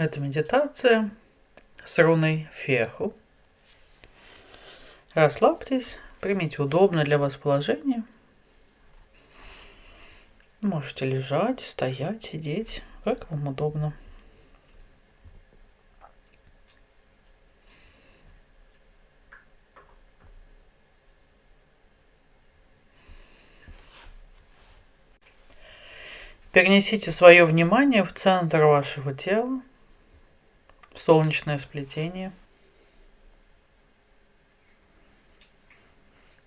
Это медитация с руной Феху. Расслабьтесь, примите удобное для вас положение. Можете лежать, стоять, сидеть, как вам удобно. Перенесите свое внимание в центр вашего тела, солнечное сплетение.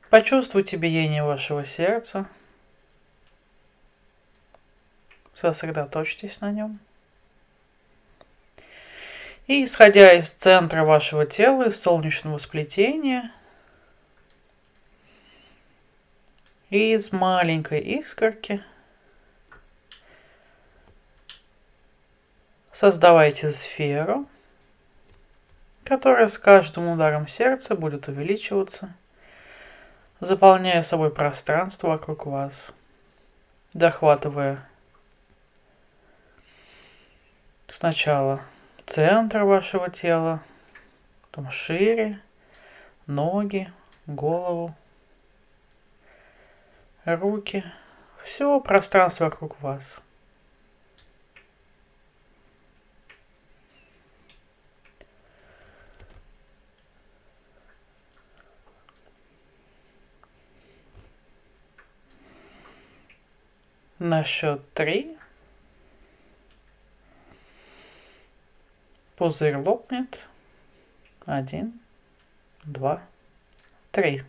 Почувствуйте биение вашего сердца. Сосредоточьтесь на нем. И исходя из центра вашего тела, из солнечного сплетения, из маленькой искорки – Создавайте сферу, которая с каждым ударом сердца будет увеличиваться, заполняя собой пространство вокруг вас, дохватывая сначала центр вашего тела, потом шире, ноги, голову, руки, все пространство вокруг вас – На счет три. Пузырь лопнет. Один, два, три.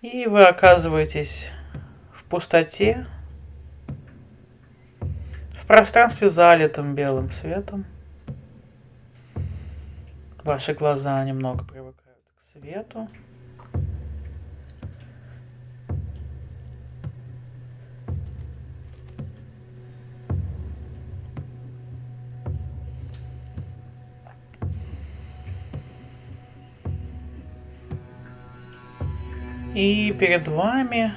И вы оказываетесь в пустоте, в пространстве залитым белым светом. Ваши глаза немного привыкают к свету. И перед вами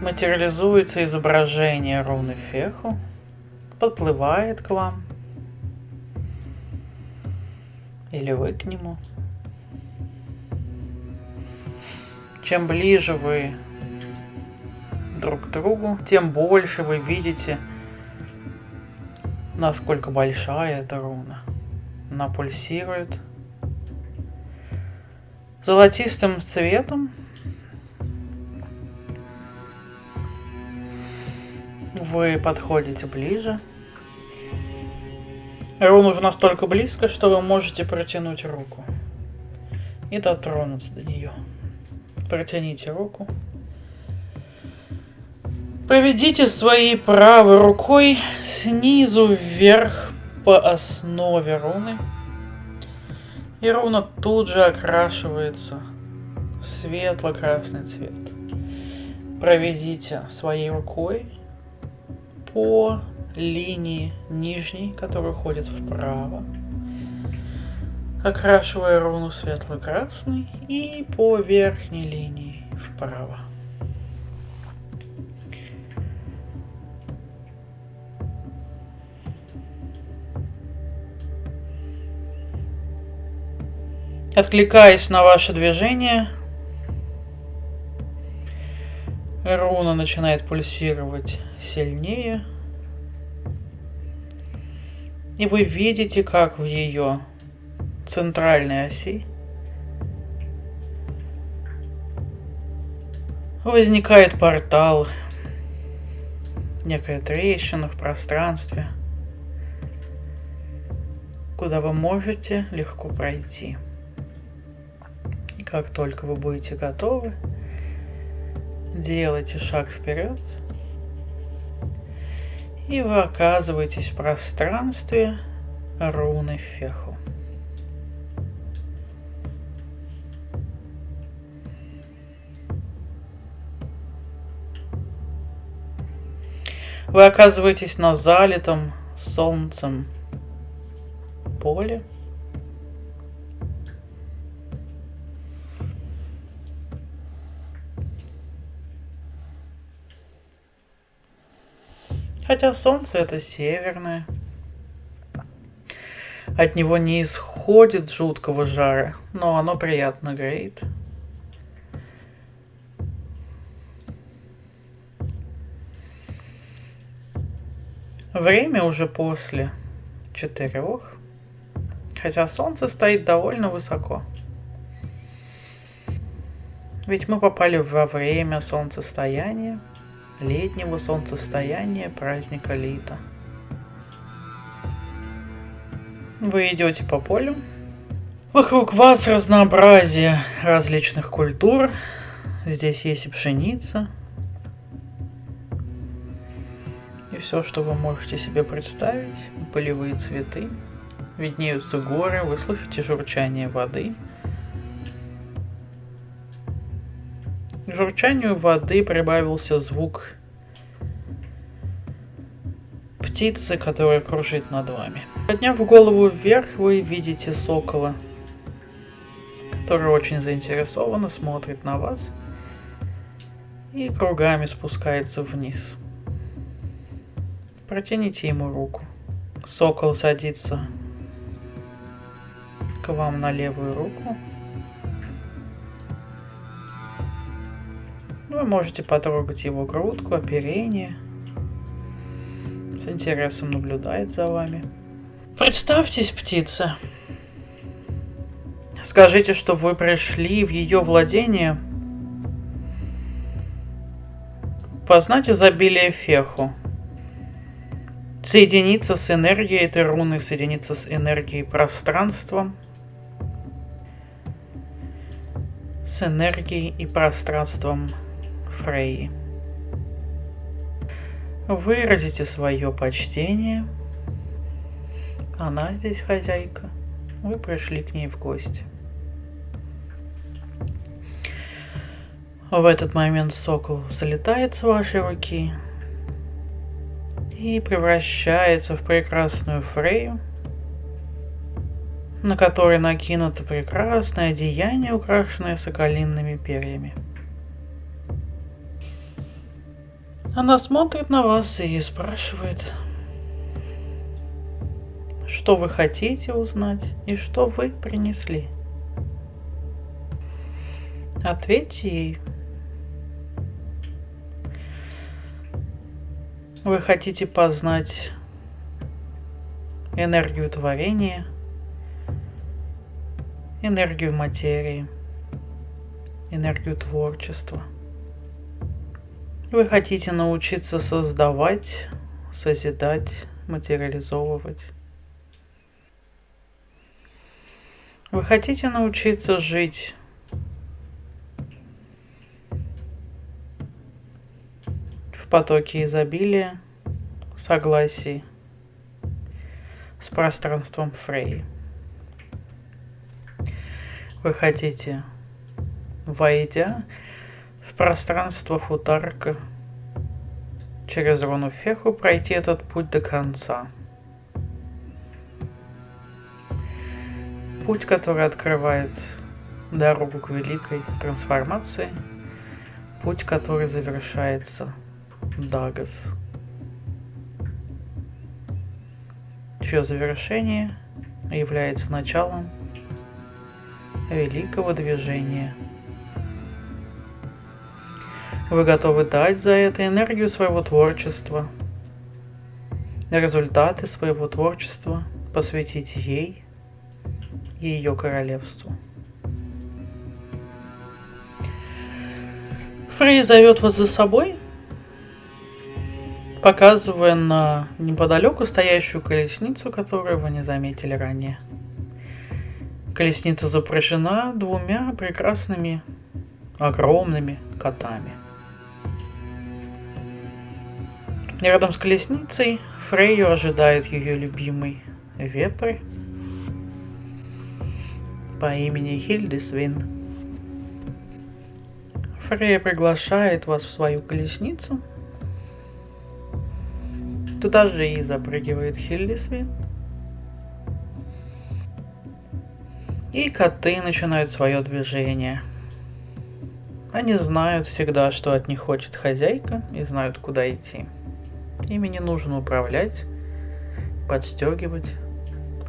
материализуется изображение руны Феху, подплывает к вам, или вы к нему. Чем ближе вы друг к другу, тем больше вы видите, насколько большая эта руна. Она пульсирует, золотистым цветом. Вы подходите ближе. Рун уже настолько близко, что вы можете протянуть руку и дотронуться до нее. Протяните руку. Проведите своей правой рукой снизу вверх по основе руны. И руна тут же окрашивается в светло-красный цвет. Проведите своей рукой по линии нижней, которая уходит вправо, окрашивая руну светло-красный и по верхней линии вправо. Откликаясь на ваше движение, руна начинает пульсировать сильнее. И вы видите, как в ее центральной оси возникает портал, некая трещина в пространстве, куда вы можете легко пройти. Как только вы будете готовы, делайте шаг вперед. И вы оказываетесь в пространстве руны Феху. Вы оказываетесь на залитом солнцем поле. Хотя солнце это северное. От него не исходит жуткого жара, но оно приятно греет. Время уже после четырех, хотя солнце стоит довольно высоко. Ведь мы попали во время солнцестояния, летнего солнцестояния праздника Лита. Вы идете по полю. Вокруг вас разнообразие различных культур. Здесь есть и пшеница, и все, что вы можете себе представить, полевые цветы, виднеются горы, вы слышите журчание воды. К журчанию воды прибавился звук птицы, которая кружит над вами. Подняв голову вверх, вы видите сокола, который очень заинтересованно смотрит на вас и кругами спускается вниз. Протяните ему руку. Сокол садится к вам на левую руку. Вы можете потрогать его грудку, оперение. С интересом наблюдает за вами. Представьтесь, птица. Скажите, что вы пришли в ее владение познать изобилие феху соединиться с энергией этой руны, соединиться с энергией пространства, с энергией и пространством Фрейи. Выразите свое почтение. Она здесь хозяйка. Вы пришли к ней в гости. В этот момент сокол залетает с вашей руки, и превращается в прекрасную Фрею, на которой накинуто прекрасное одеяние, украшенное соколинными перьями. Она смотрит на вас и спрашивает, что вы хотите узнать и что вы принесли. Ответьте ей, Вы хотите познать энергию творения, энергию материи, энергию творчества. Вы хотите научиться создавать, созидать, материализовывать. Вы хотите научиться жить потоке изобилия, согласии с пространством Фрей. Вы хотите, войдя в пространство Футарка, через руну Феху пройти этот путь до конца. Путь, который открывает дорогу к великой трансформации, путь, который завершается Дагас. Чье завершение является началом великого движения. Вы готовы дать за это энергию своего творчества, результаты своего творчества посвятить ей и ее королевству. Фрей зовет вас за собой – показывая на неподалеку стоящую колесницу, которую вы не заметили ранее. Колесница запряжена двумя прекрасными огромными котами. Рядом с колесницей Фрейю ожидает ее любимый вепрь по имени Хильдисвин. Фрейя приглашает вас в свою колесницу – Туда же и запрыгивает Хиллисви. И коты начинают свое движение. Они знают всегда, что от них хочет хозяйка, и знают, куда идти. Ими не нужно управлять, подстегивать,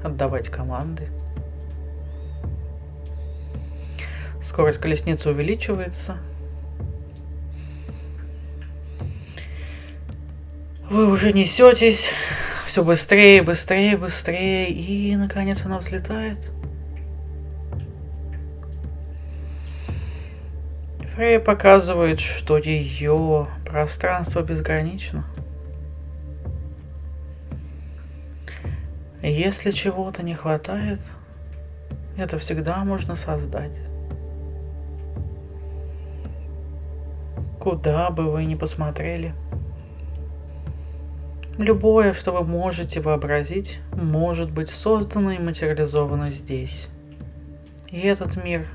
отдавать команды. Скорость колесницы увеличивается. Вы уже несетесь все быстрее, быстрее, быстрее, и наконец она взлетает. Фрей показывает, что ее пространство безгранично. Если чего-то не хватает, это всегда можно создать. Куда бы вы ни посмотрели. Любое, что вы можете вообразить, может быть создано и материализовано здесь. И этот мир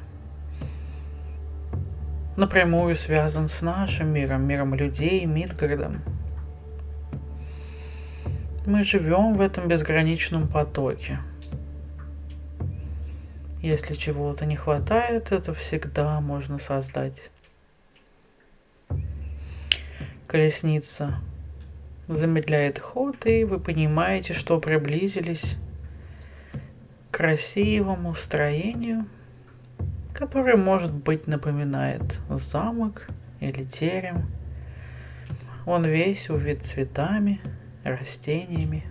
напрямую связан с нашим миром, миром людей, Мидгардом. Мы живем в этом безграничном потоке. Если чего-то не хватает, это всегда можно создать. Колесница замедляет ход, и вы понимаете, что приблизились к красивому строению, которое, может быть, напоминает замок или терем. Он весь увит цветами, растениями.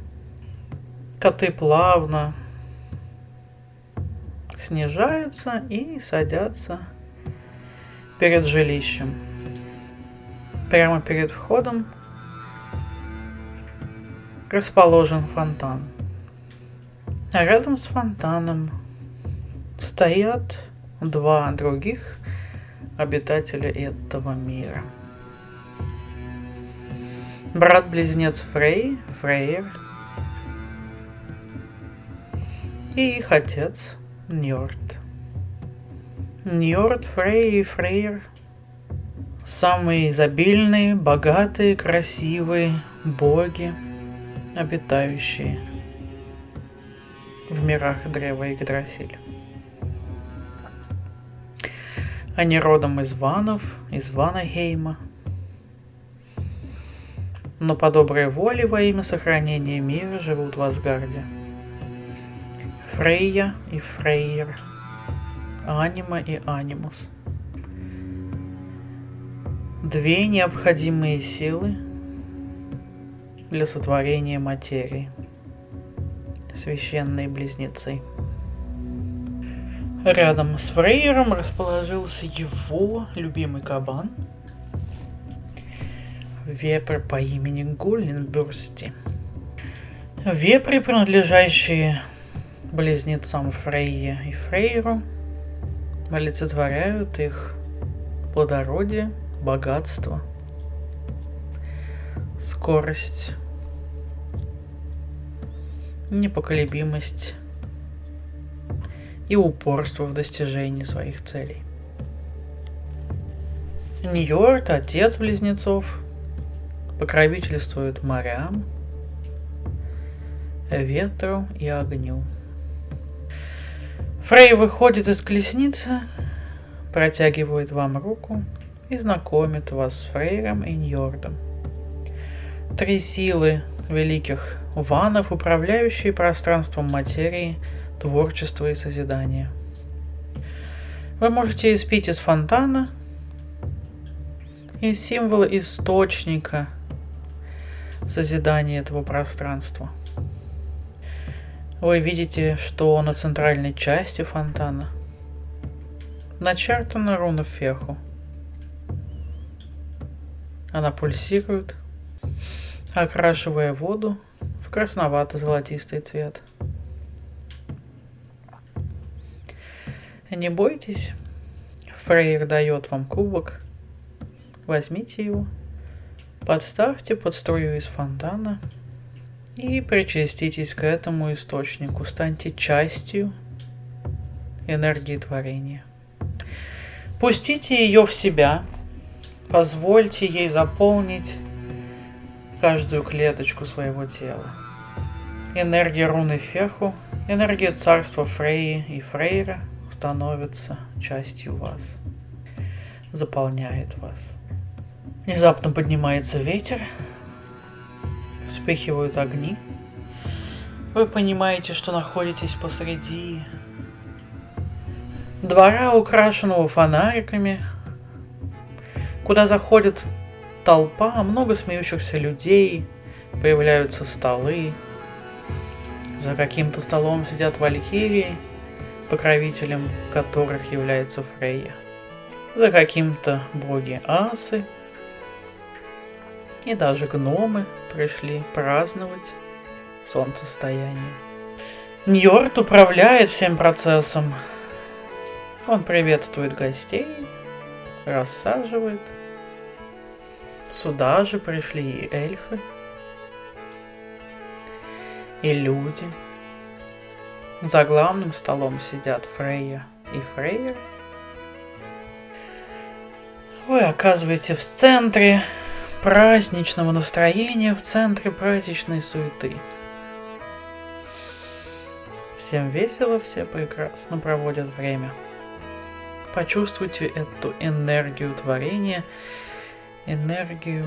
Коты плавно снижаются и садятся перед жилищем. Прямо перед входом расположен фонтан. А рядом с фонтаном стоят два других обитателя этого мира. Брат-близнец Фрей, Фрейер, и их отец Ньорд. Ньорд, Фрей и Фрейер – самые изобильные, богатые, красивые боги – обитающие в мирах Древа Игдрасиль. Они родом из Ванов, из Ванахейма, но по доброй воле во имя сохранения мира живут в Асгарде. Фрейя и Фрейер, Анима и Анимус. Две необходимые силы – для сотворения материи. Священные близнецы. Рядом с Фрейером расположился его любимый кабан. Вепрь по имени Гулленбюрсти. Вепри, принадлежащие близнецам Фрейе и Фрейеру, олицетворяют их плодородие, богатство, скорость, непоколебимость и упорство в достижении своих целей. Ньорд, отец близнецов, покровительствует морям, ветру и огню. Фрей выходит из колесницы, протягивает вам руку и знакомит вас с Фрейром и Ньордом. Три силы великих ванов, управляющие пространством материи, творчества и созидания. Вы можете испить из фонтана и символа источника созидания этого пространства. Вы видите, что на центральной части фонтана начертана руна Феху. Она пульсирует, окрашивая воду в красновато-золотистый цвет. Не бойтесь, Фрейер дает вам кубок. Возьмите его, подставьте под струю из фонтана и причаститесь к этому источнику. Станьте частью энергии творения. Пустите ее в себя, позвольте ей заполнить каждую клеточку своего тела. Энергия руны Феху, энергия царства Фрейи и Фрейра становится частью вас, заполняет вас. Внезапно поднимается ветер, вспыхивают огни. Вы понимаете, что находитесь посреди двора, украшенного фонариками, куда заходит толпа, много смеющихся людей, появляются столы. За каким-то столом сидят валькирии, покровителем которых является Фрейя. За каким-то боги асы. И даже гномы пришли праздновать солнцестояние. Ньорд управляет всем процессом. Он приветствует гостей, рассаживает. Сюда же пришли и эльфы, и люди. За главным столом сидят Фрейя и Фрейя. Вы оказываетесь в центре праздничного настроения, в центре праздничной суеты. Всем весело, все прекрасно проводят время. Почувствуйте эту энергию творения, энергию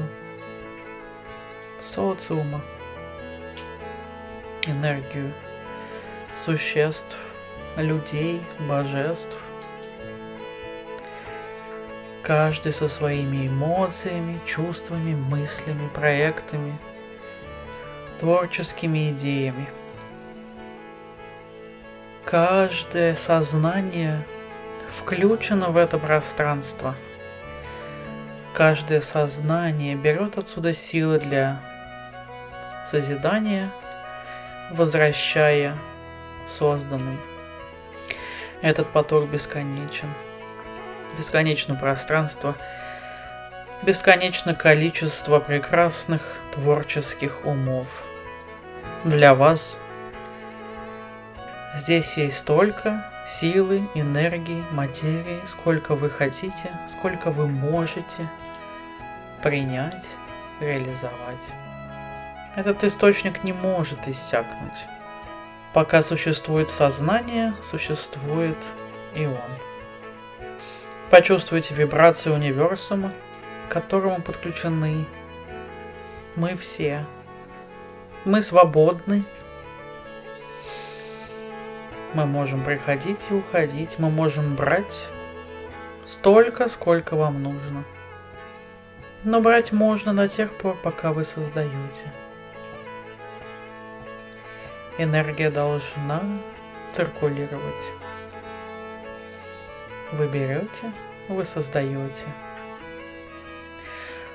социума, энергию существ, людей, божеств. Каждый со своими эмоциями, чувствами, мыслями, проектами, творческими идеями. Каждое сознание включено в это пространство. Каждое сознание берет отсюда силы для созидания, возвращая созданным. Этот поток бесконечен. Бесконечно пространство, бесконечно количество прекрасных творческих умов. Для вас Здесь есть столько силы, энергии, материи, сколько вы хотите, сколько вы можете принять, реализовать. Этот источник не может иссякнуть. Пока существует сознание, существует и он. Почувствуйте вибрацию универсума, к которому подключены мы все. Мы свободны мы можем приходить и уходить. Мы можем брать столько, сколько вам нужно. Но брать можно до тех пор, пока вы создаете. Энергия должна циркулировать. Вы берете, вы создаете.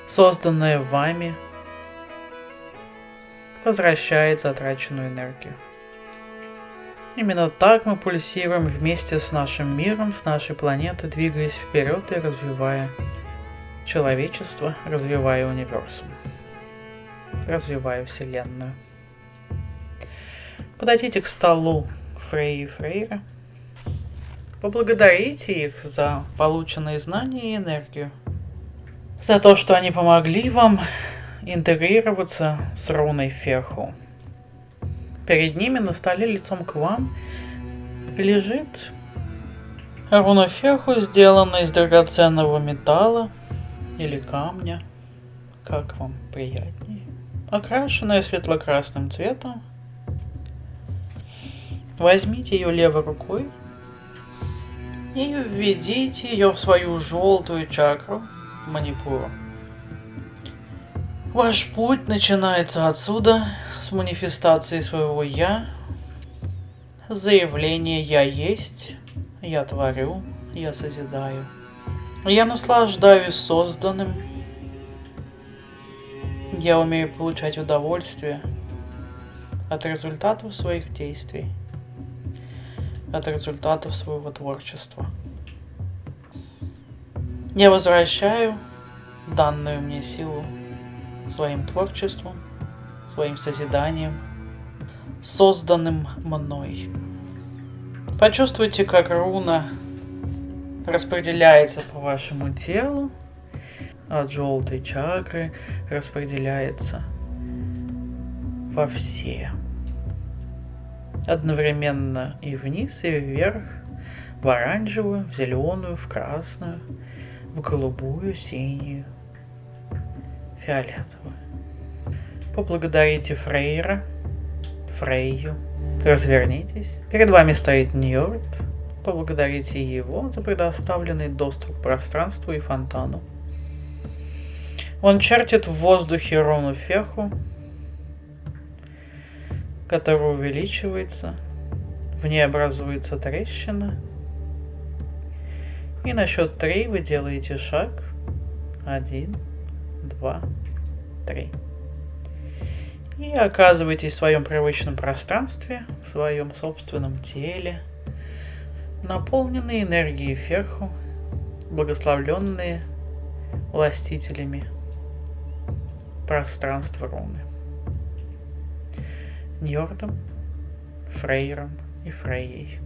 Созданное вами возвращает затраченную энергию. Именно так мы пульсируем вместе с нашим миром, с нашей планетой, двигаясь вперед и развивая человечество, развивая универсум, развивая Вселенную. Подойдите к столу Фрей и Фрейра. Поблагодарите их за полученные знания и энергию. За то, что они помогли вам интегрироваться с руной Ферху. Перед ними на столе лицом к вам лежит рунофеху, сделанная из драгоценного металла или камня, как вам приятнее, окрашенная светло-красным цветом. Возьмите ее левой рукой и введите ее в свою желтую чакру манипуру. Ваш путь начинается отсюда, с манифестацией своего «я», заявление «я есть», «я творю», «я созидаю». Я наслаждаюсь созданным. Я умею получать удовольствие от результатов своих действий, от результатов своего творчества. Я возвращаю данную мне силу своим творчеством – своим созиданием, созданным мной. Почувствуйте, как руна распределяется по вашему телу, от желтой чакры распределяется во все. Одновременно и вниз, и вверх, в оранжевую, в зеленую, в красную, в голубую, синюю, фиолетовую. Поблагодарите Фрейра, Фрейю. Развернитесь. Перед вами стоит Ньорд. Поблагодарите его за предоставленный доступ к пространству и фонтану. Он чертит в воздухе руну феху, которая увеличивается. В ней образуется трещина. И на счет три вы делаете шаг. Один, два, три. И оказываетесь в своем привычном пространстве, в своем собственном теле, наполненные энергией ферху, благословленные властителями пространства руны. Ньордом, Фрейром и Фрейей.